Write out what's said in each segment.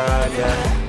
yeah.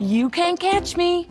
You can't catch me.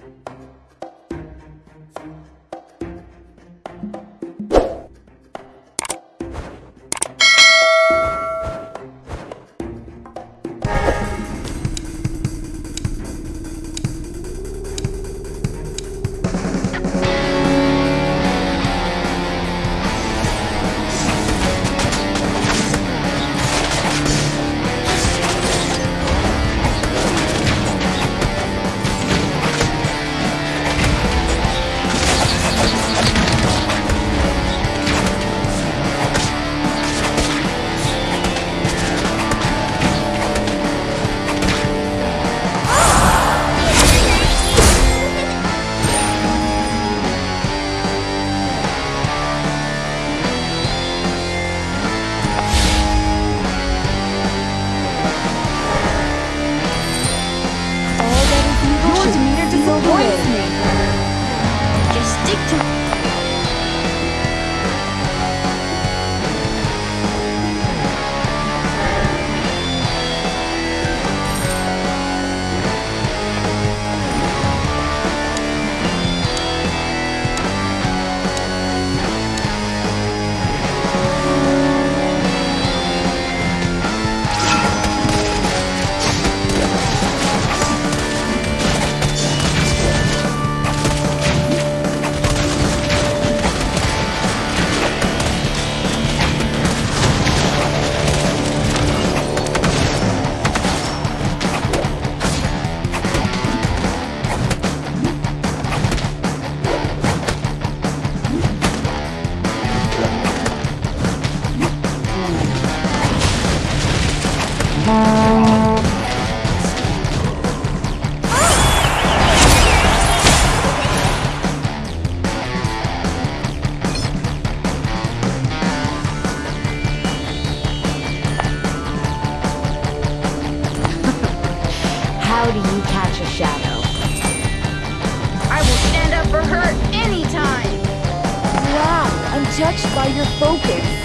Touched by your focus.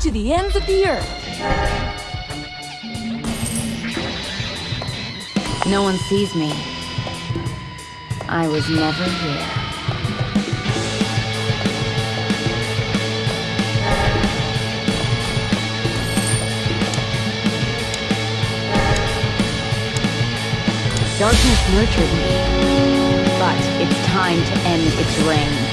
To the ends of the earth. No one sees me. I was never here. Darkness nurtured me, but it's time to end its reign.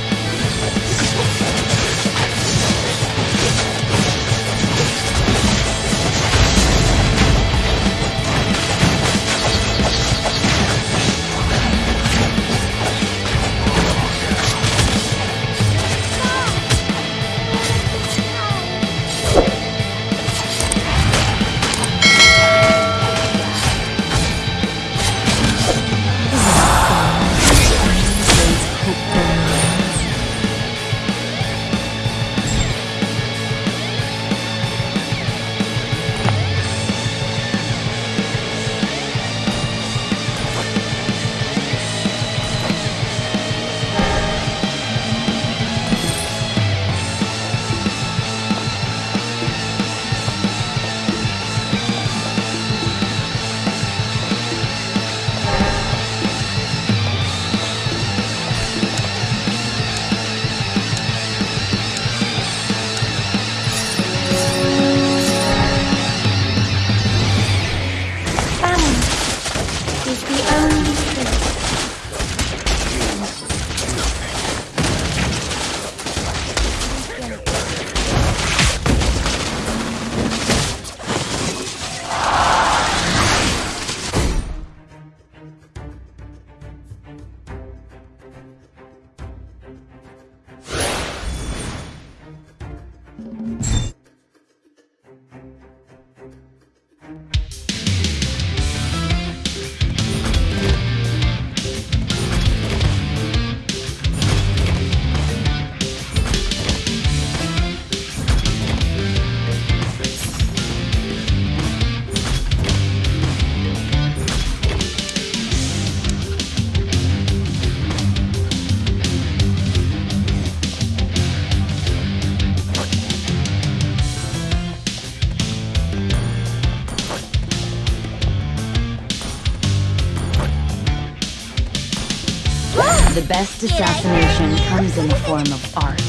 Comes in the form of art.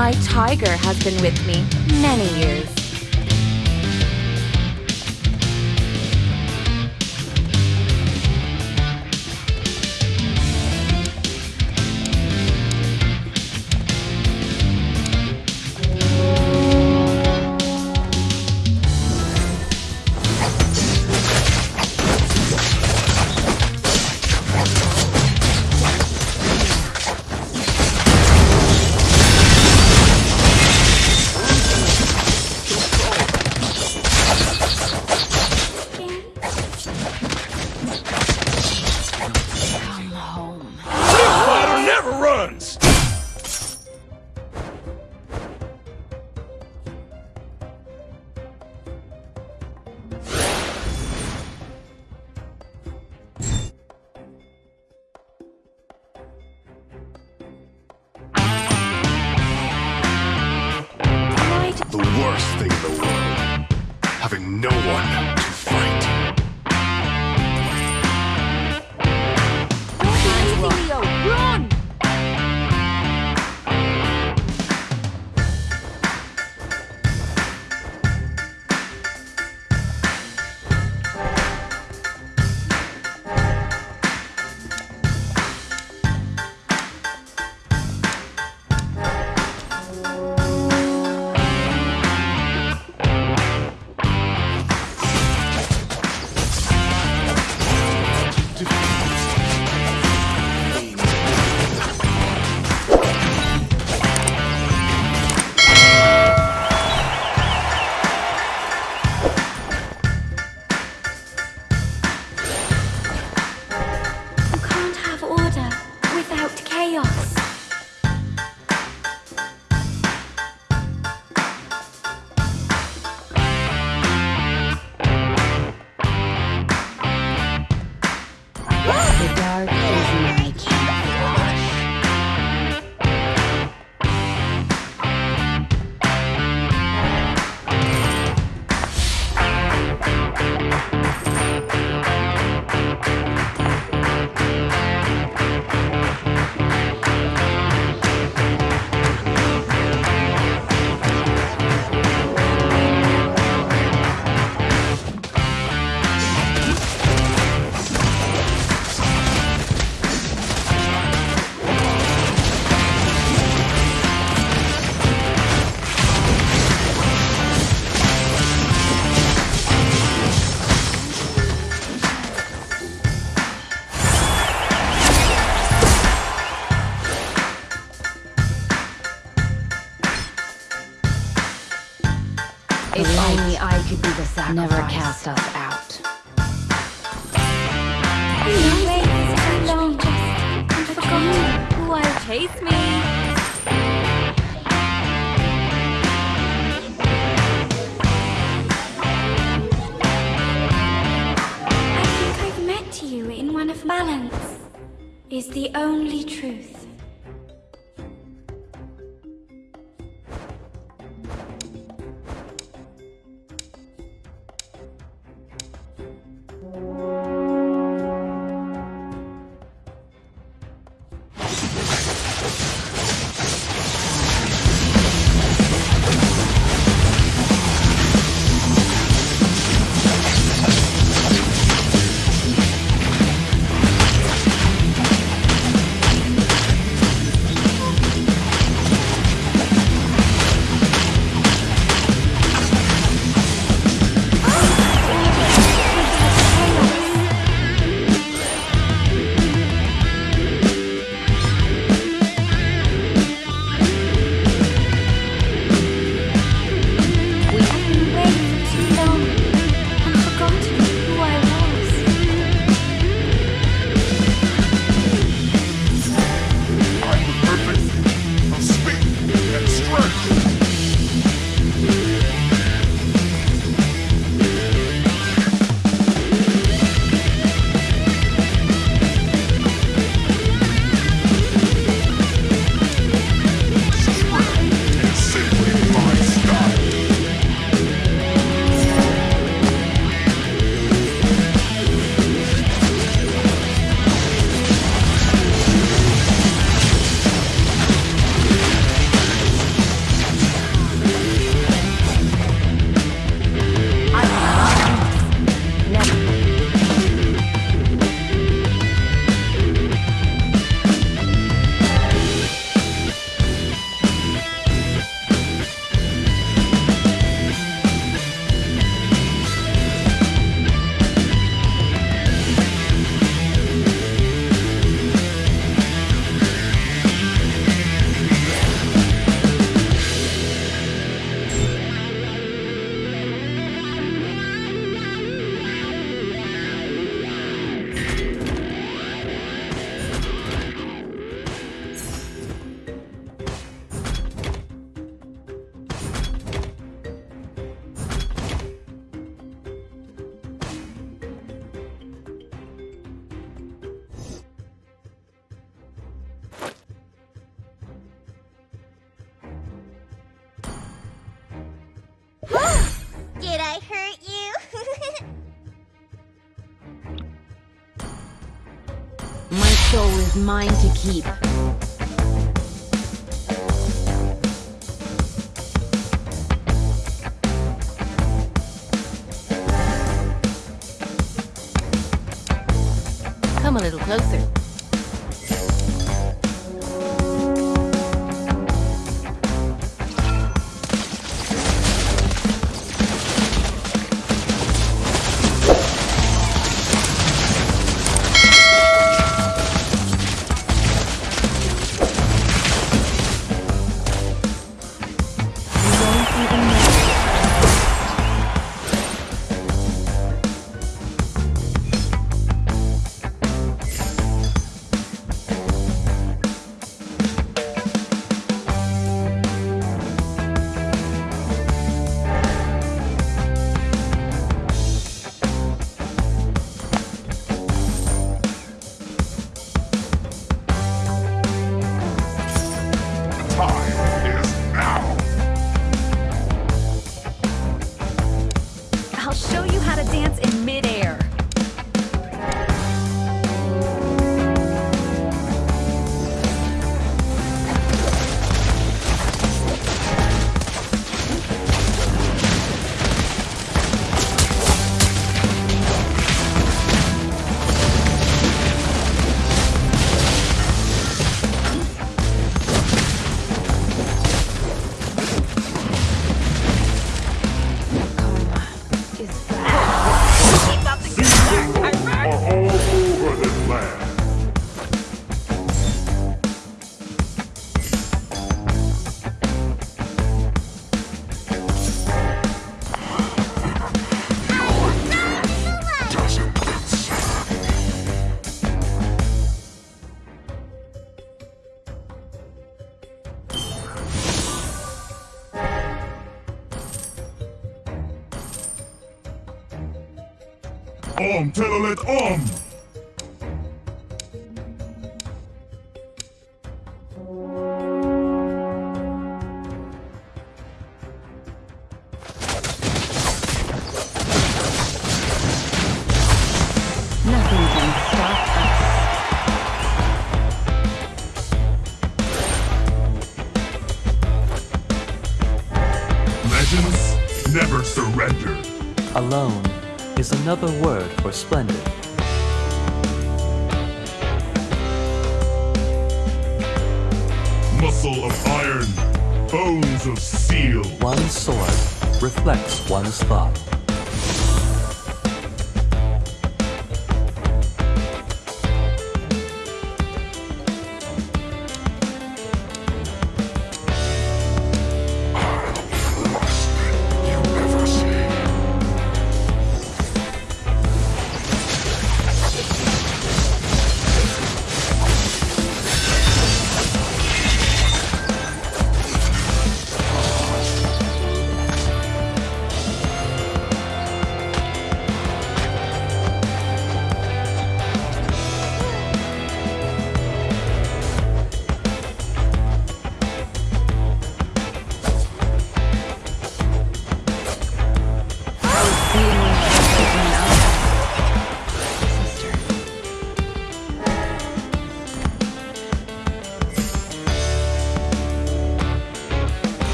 My tiger has been with me many years. the only truth. mine to keep. Come a little closer. another word for splendid. Muscle of iron, bones of steel. One sword reflects one's thought.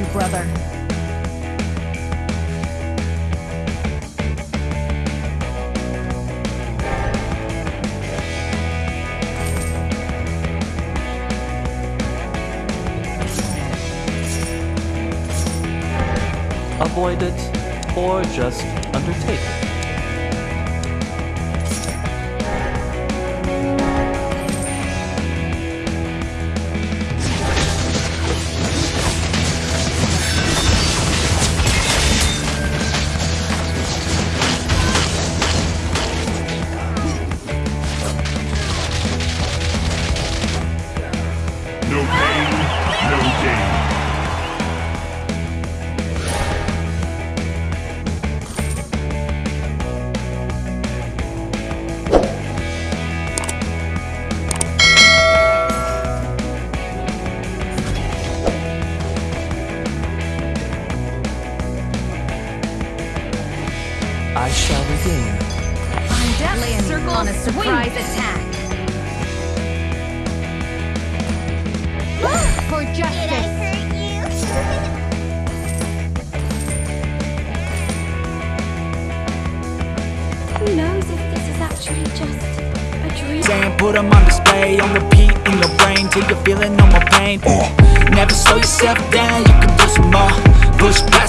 You, brother. Avoid it, or just undertake it. More